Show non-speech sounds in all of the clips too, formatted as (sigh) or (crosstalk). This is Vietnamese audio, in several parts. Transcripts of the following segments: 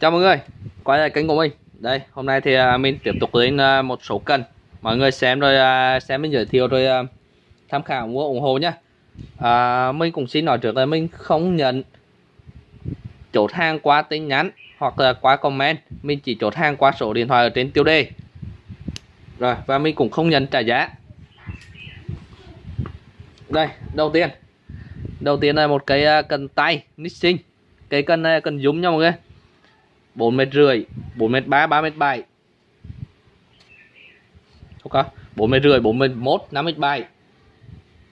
Chào mọi người, quay lại kênh của mình. Đây, hôm nay thì à, mình tiếp tục đến à, một số cân Mọi người xem rồi à, xem mình giới thiệu rồi tham khảo mua ủng hộ nhé à, Mình cũng xin nói trước là mình không nhận chốt hàng qua tin nhắn hoặc là qua comment. Mình chỉ chốt hàng qua số điện thoại ở trên tiêu đề. Rồi, và mình cũng không nhận trả giá. Đây, đầu tiên. Đầu tiên là một cái cần tay Nixing Cái cân này cần dùng nha mọi người. 4 mét rưỡi 4 mét 3 3 mét 7 ok 4 mét rưỡi bốn mét 1 5 mét 7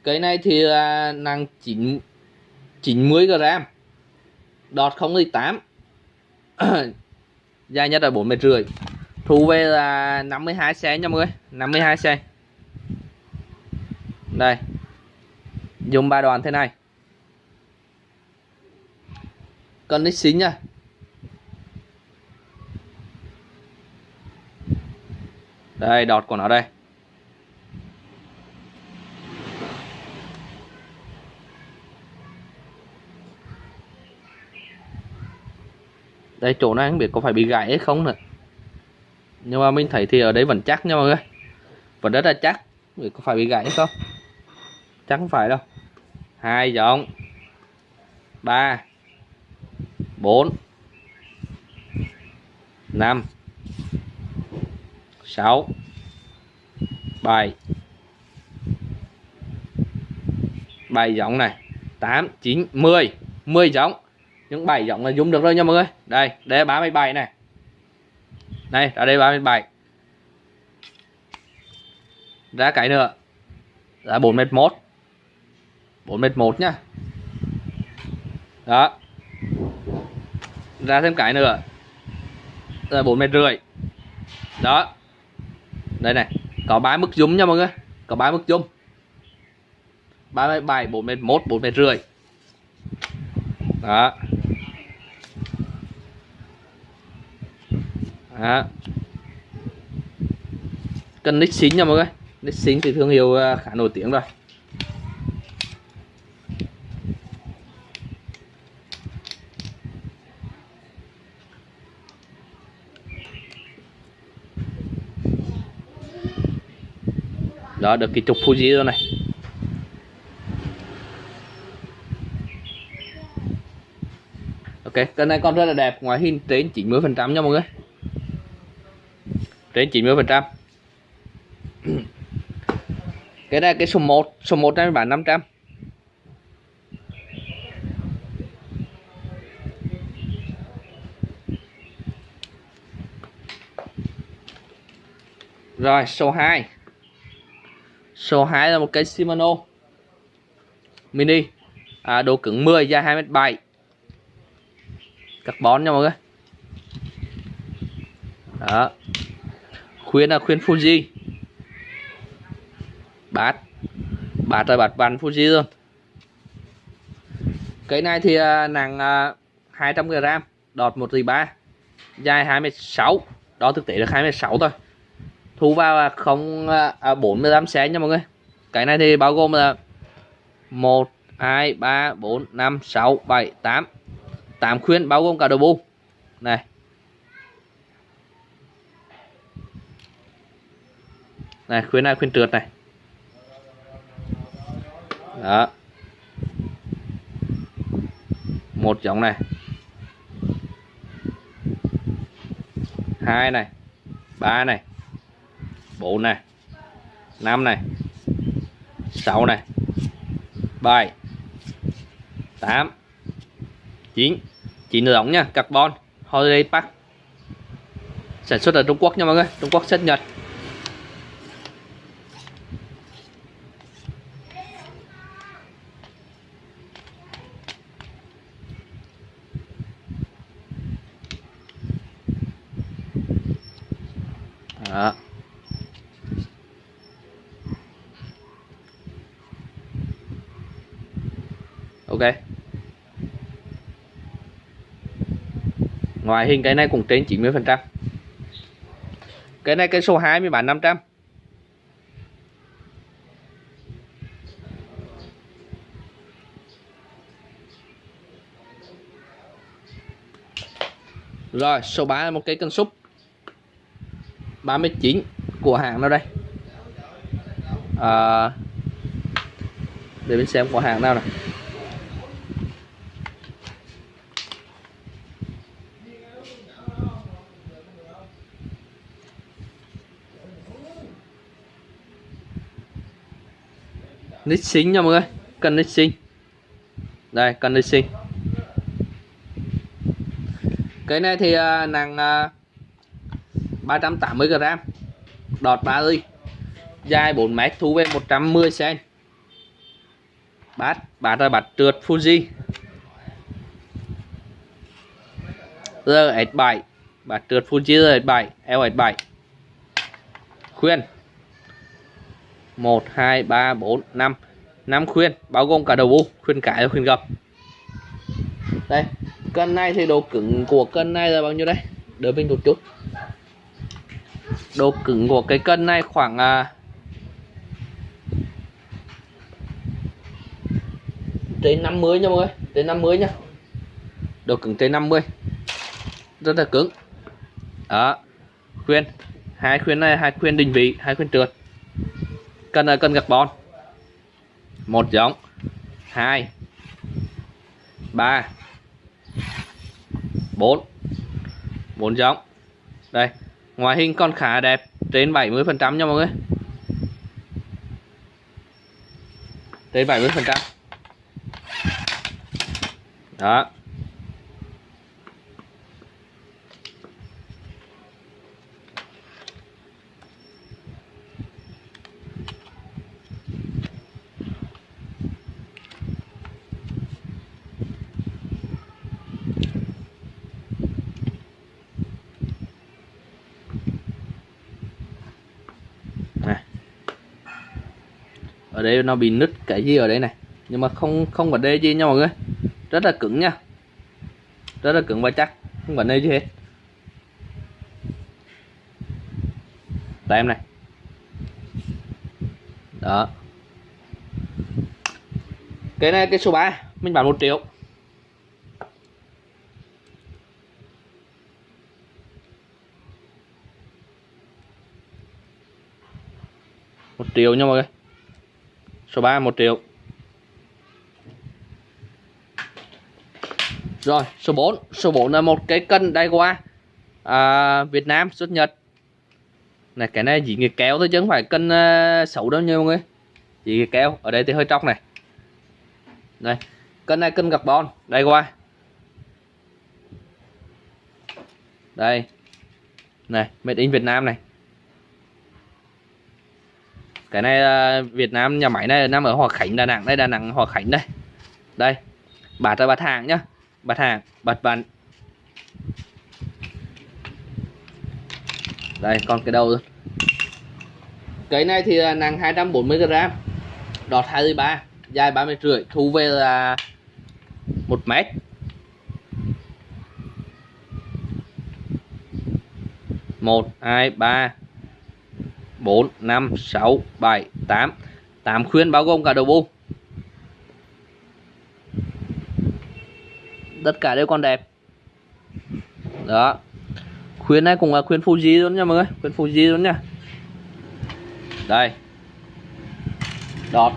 cái này thì là nặng 9 90 gram đọt 0,8 (coughs) dài nhất là 4 mét rưỡi. Thu về là 52 cm nha mọi người 52 cm đây dùng ba đoạn thế này. Cần đích xính nha. Đây, đọt của nó đây. Đây, chỗ này không biết có phải bị gãy hay không nữa. Nhưng mà mình thấy thì ở đây vẫn chắc nha mọi người. Vẫn rất là chắc. Biết có phải bị gãy hay không. Chắc không phải đâu. Hai giọng ba. Bốn. Năm. 6 7 7 giống này 8 9 10 10 giống những 7 giống là dùng được rồi nha mọi người. Đây đây 37 này. Đây ở đây 37 ra cái nữa. Là 4 mét 1 4 mét 1 nhá đó. Ra thêm cái nữa. Là 4 mét rưỡi. Đó đây này, có ba mức dung nha mọi người. Có ba mức dung 37 4 mét 1 4 mét rưỡi. Đó. Đó. Cần nick xính nha mọi người. Nick xính thì thương hiệu à, khá nổi tiếng rồi. Đó, được cái trục Fuji rồi này. Ok, cái này con rất là đẹp, ngoại hình trên 90 phần trăm nha mọi người. Trên 90 phần trăm. (clears throat) Cái này, cái số 1 số 1 này bán 500 rồi, số 2 Số 2 là một cái Shimano Mini. À, Độ cứng 10 dài 2m7 Carbon nha mọi người. Đó. Khuyên là khuyên Fuji. Bát. Bát là bát vằn Fuji luôn Cái này thì uh, nặng à, uh, 200g Đọt 1 3 Dài 2m6 Đó thực tế là 2m6 thôi thu vào không à, 45 à, nha mọi người. Cái này thì bao gồm là 1 2 3 4 5 6 7 8 8 khuyên bao gồm cả đầu bu này. Này khuyên này khuyên trượt này. Đó. Một giống này. Hai này. Ba này. 4 này. 5 này. 6 này. 7 8 9 9 giống nha, carbon, holiday pack. Sản xuất ở Trung Quốc nha mọi người, Trung Quốc xuất Nhật. Đó. ok ngoại hình cái này cũng trên 90 phần trăm. Cái này cái số 2 mới bán 500 rồi số 3 là một cái cân súp. 39 của hàng nào đây? À, để mình xem của hàng nào nào nít xính nha mọi người. Cần nít xính đây cần nít xính cái này thì uh, nặng uh, 380 g đọt 3 ly dài 4 m thu về 110 cm bát bát là bát trượt Fuji. RS7 bát trượt Fuji RS7 L7 khuyên. 1 2 3 4 5 5 khuyên bao gồm cả đầu u khuyên cái và khuyên gập đây cân này thì độ cứng của cân này là bao nhiêu đây? Đỡ mình một chút. Độ cứng của cái cân này khoảng à, trên 50 nha mọi người trên 50 nha. Độ cứng trên 50 rất là cứng. Đó khuyên. Hai khuyên này hai khuyên định vị hai khuyên trượt cân là cân carbon một giống. Hai. Ba. Bốn. Bốn giống. Đây, ngoại hình còn khá đẹp, trên 70 phần trăm nha mọi người. Trên 70 phần trăm. Đó. Đây nó bị nứt cái gì ở đây này. Nhưng mà không không vấn đề gì nha mọi người. Rất là cứng nha. Rất là cứng và chắc. Không vấn đề gì hết. Em này. Đó. Cái này, cái số 3 mình bán một triệu. Một triệu nha mọi người số 3 1 triệu. Rồi số 4 số 4 là một cái cân đai qua à, Việt Nam xuất Nhật. Này cái này chỉ người kéo thôi chứ không phải cân uh, xấu đâu nha mọi người. Chỉ người kéo. Ở đây thì hơi tróc này. Đây cân này cân carbon đây qua đây. Này made in Việt Nam này cái này là Việt Nam nhà máy này nằm ở Hòa Khánh, Đà Nẵng đây Đà Nẵng, Hòa Khánh đây. Đây bạt ra bạt hàng nhá. Bạt hàng bạt vặn đây còn cái đầu. Cái này thì là nặng 240 g đọt 23 dài 30 rưỡi, thu về là một mét. Một, hai, ba. 4 5 6 7 8 8 khuyên bao gồm cả đầu bu tất cả đều còn đẹp. Đó. Khuyên này cũng là khuyên Fuji luôn nha mọi người. Khuyên Fuji luôn nha. Đây. Đọt.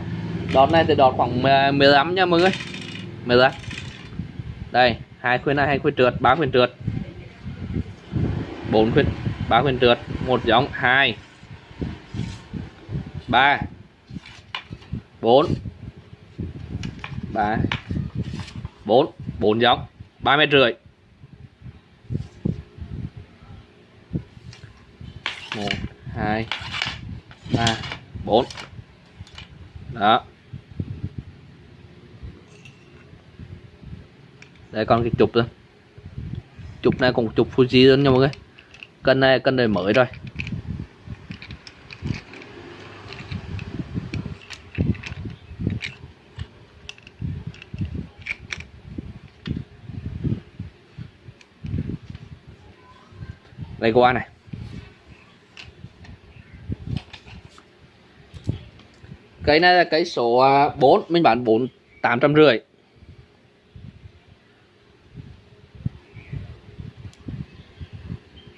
Đọt này thì đọt khoảng 15 nha mọi người. 15 đây, hai khuyên này, hai khuyên trượt, ba khuyên trượt. Bốn khuyên, ba khuyên trượt. Một giống, hai. 3 4 3 4 4 giống. 3 mét rưỡi. 1 2 3 4 đó. Đây còn cái chụp thôi chụp này cũng chụp Fuji luôn nha mọi người. Cân này cân này mới rồi. Đây qua này. Cái này là cái số à, 4 mình bán 4 850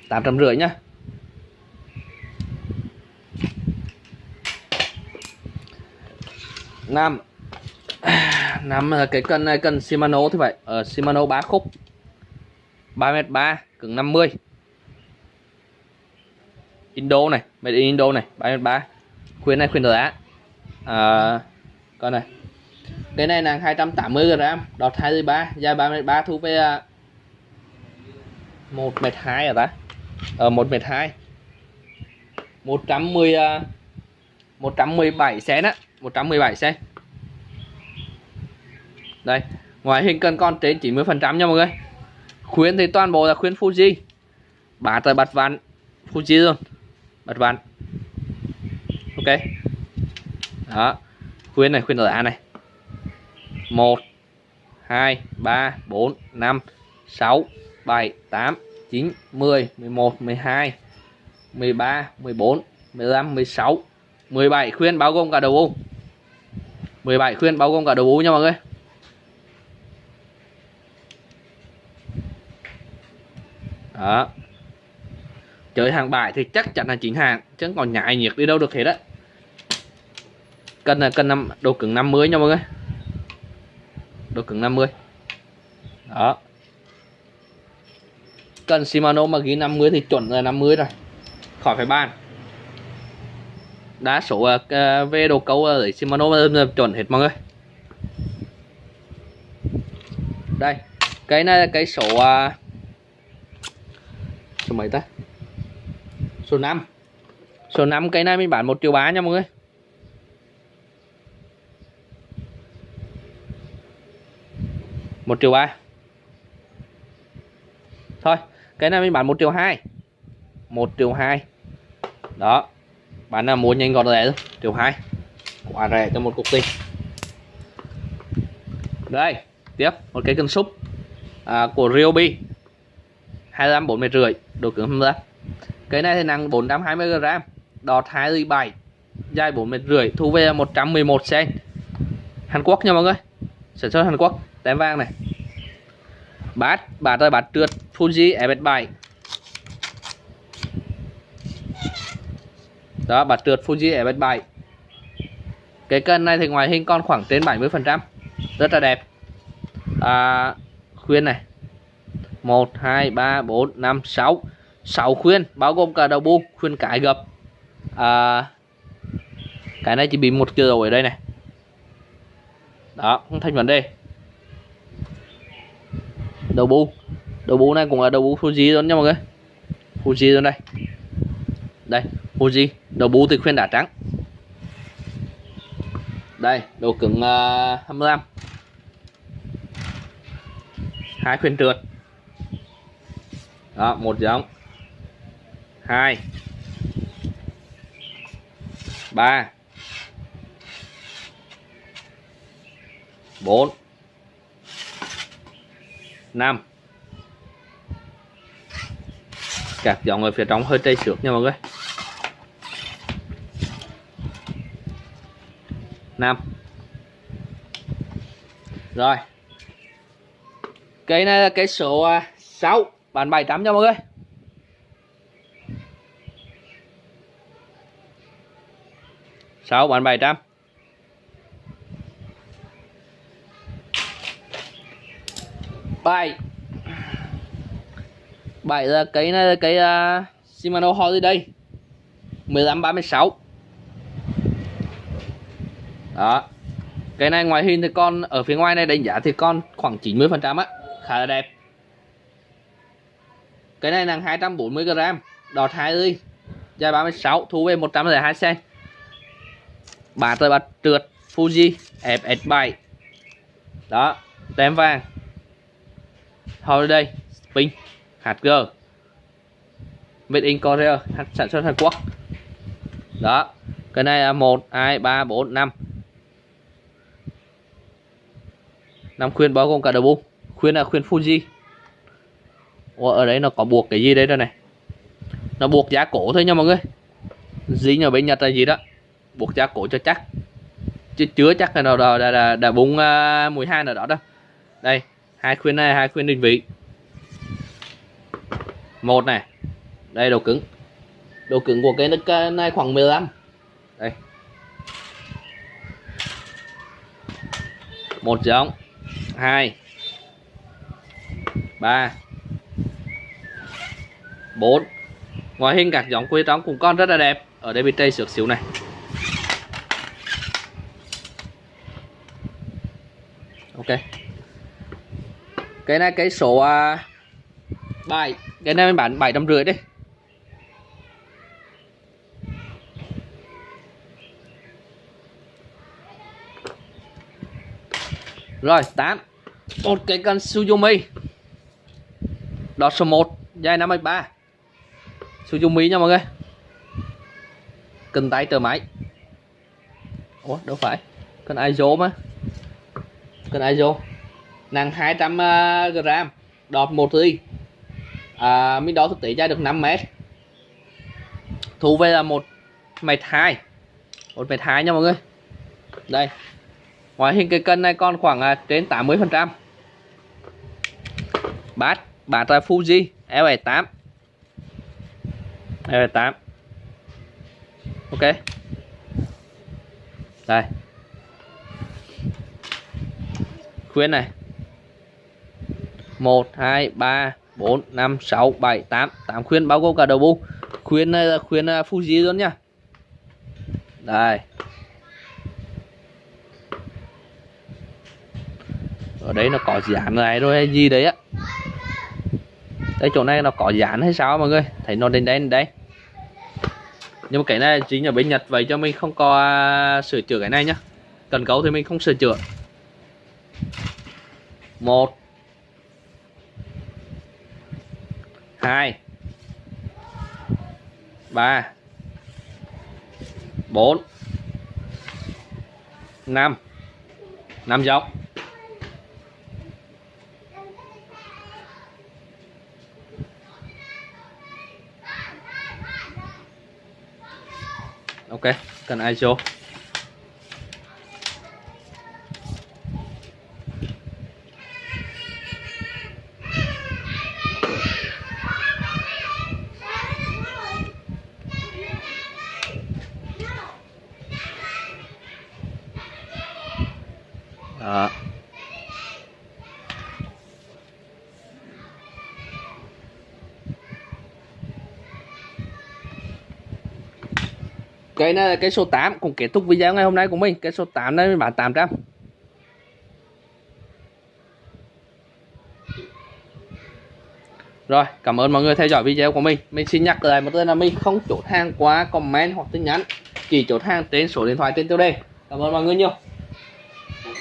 850 nhá. Năm. (sighs) Năm cái cân này cân Shimano thì vậy ở ờ, Shimano 3 khúc. 3m3 cứng 50 Indo này made in Indo này 3m3 khuyên này khuyên giá. À, con này. Cái này là 280 g đọt 23 dài 33 thu về 1 m 2 à ta? Ở 1 m 2 110 117 cm á 117 cm đây ngoại hình cần con trên 90 phần trăm nha mọi người. Khuyến thì toàn bộ là khuyến Fuji. Bả tới bật vạn Fuji luôn bật ván ok. Đó. Khuyên này, khuyên giá này. 1 2 3 4 5 6 7 8 9 10 11 12 13 14 15 16 17 khuyên bao gồm cả đầu u. 17 khuyên bao gồm cả đầu u nha mọi người. Đó chơi hàng bài thì chắc chắn là chính hàng chứ còn nhại nhiệt đi đâu được hết á. Cân là cân năm độ cứng 50 nha mọi người. Độ cứng 50 đó. Cân Shimano mà ghi 50 thì chuẩn là 50 rồi. Khỏi phải bàn. Đa số ờ, uh, ờ, về đồ câu ở Shimano là chuẩn hết mọi người. Đây cái này là cái số uh, số mấy ta? Số 5 số 5 cái này mình bán 1 triệu 3 nha mọi người. Một triệu ba. Thôi cái này mình bán một triệu hai. Một triệu hai. Đó. Bạn nào mua nhanh gọn rẻ thôi. Triệu hai. Quá rẻ cho một cục tiền đây tiếp. Một cái cân súp à, của Ryobi. 25 40 rưỡi. Độ cứng 25 cái này thì nặng 420 g đọt 27 dài 4 mét rưỡi thu về 111 cm Hàn Quốc nha mọi người. Sản xuất Hàn Quốc tem vàng này. Bát bát rồi bát trượt Fuji e FS7 đó bát trượt Fuji e FS7 cái cân này thì ngoài hình con khoảng trên 70 phần trăm rất là đẹp. À, khuyên này. 1 2 3 4 5 6 6 khuyên bao gồm cả đầu bu khuyên cái gập. À, cái này chỉ bị một cửa ở đây này. Đó không thành vấn đề. Đầu bu đầu bu này cũng là đầu bu Fuji luôn nha mọi người. Fuji luôn đây. Đây Fuji đầu bu thì khuyên đá trắng. Đây độ cứng à, uh, 25 hai khuyên trượt. Đó một giống hai. Ba. Bốn. Năm. Các dòng ở phía trong hơi trây xước nha mọi người. Năm. Rồi. Cây này là cây số 6 bàn 700 nha mọi người. 6 bán 700 bảy bảy là cái này là cái uh, Shimano Holiday 1536 đó. Cái này ngoài hình thì con ở phía ngoài này đánh giá thì con khoảng 90 phần trăm á. Khá là đẹp. Cái này nặng 240 g đọt 20 dài 36 thu về 102 cm bả tới bát trượt Fuji FS7 đó tem vàng. Holiday Spin HG Made in Korea sản xuất Hàn Quốc. Đó cái này là 1 2 3 4 5 năm khuyên bao gồm cả đầu bu khuyên là khuyên Fuji. Ủa, ở đấy nó có buộc cái gì đấy đây này? Nó buộc giá cổ thôi nha mọi người. Dính ở bên Nhật là gì đó buộc giá cổ cho chắc. Chứ chứa chắc là nào đã, đã, đã bung uh, 12 nào đó đâu đây hai khuyên này hai khuyên định vị. Một này đây đầu cứng. Độ cứng của cái này- này khoảng 15 đây. Một giống. Hai. Ba. Bốn. Ngoại hình các giống quê trống cũng con rất là đẹp. Ở đây bị tay sượt xíu này. Ok. Cái này cái số à, uh, 7 cái này mình bán bảy trăm rưỡi đi rồi 8 một cái cân Suzumi đọt số 1 dài 53 Suzumi nha mọi người. Cần tay tờ máy. Ủa đâu phải. Cần ISO mà cần ISO nặng 200 uh, ờ, gram. Đọt một ly à, mình đo thực tế dài được 5 mét. Thu về là một mét hai. Một mét hai nha mọi người. Đây. Ngoại hình cái cân này còn khoảng à, trên 80 phần trăm. Bát. Bát là Fuji L78 L78 ok. Đây khuyến này. 1 2 3 4 5 6 7 8 8 khuyến bao gồm cả đầu bu khuyến này là khuyến ờ, Fuji luôn nha đây. Ở đấy nó có dán này rồi hay gì đấy á. Đây chỗ này nó có dán hay sao mọi người? Thấy nó đen đen đấy. Nhưng mà cái này chính là bên Nhật vậy cho mình không có à, sửa chữa cái này nhá. Cần cấu thì mình không sửa chữa một. Hai. Ba. Bốn. Năm. Năm dọc ok cần ISO đó cái này là cái số 8 cũng kết thúc video ngày hôm nay của mình cái số 8 này mình bán 800 Rồi, cảm ơn mọi người theo dõi video của mình. Mình xin nhắc lại một lần là mình không chốt hàng qua comment hoặc tin nhắn, chỉ chốt hàng trên số điện thoại trên tiêu đề. Cảm ơn mọi người nhiều.